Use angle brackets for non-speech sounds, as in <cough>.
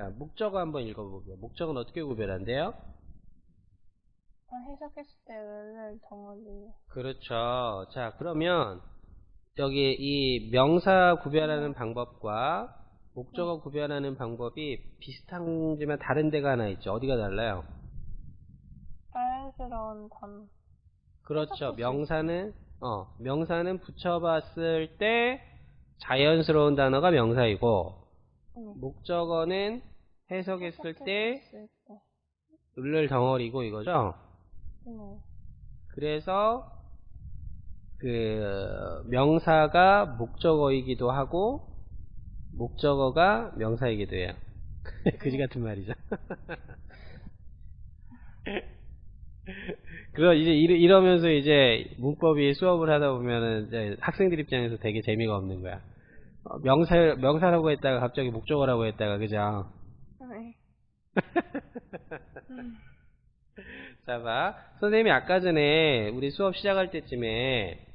자, 목적어 한번 읽어볼게요. 목적은 어떻게 구별한대요? 아, 해석했을 때 을을 덩어리. 그렇죠. 자, 그러면 여기 이 명사 구별하는 방법과 목적어 구별하는 방법이 비슷한지만 다른 데가 하나 있죠. 어디가 달라요? 자연스러운 단. 그렇죠. 명사는 어 명사는 붙여봤을 때 자연스러운 단어가 명사이고 네. 목적어는 해석했을 때. 을을 덩어리고 이거죠. 네. 그래서 그 명사가 목적어이기도 하고 목적어가 명사이기도 해요. <laughs> 그지 같은 말이죠. <laughs> 그럼 이제 이러- 이러면서 이제 문법이 수업을 하다 보면은 학생들 입장에서 되게 재미가 없는 거야. 어, 명사 명사라고 했다가 갑자기 목적어라고 했다가 그죠? 네. 음. <laughs> 자, 봐. 선생님이 아까 전에 우리 수업 시작할 때쯤에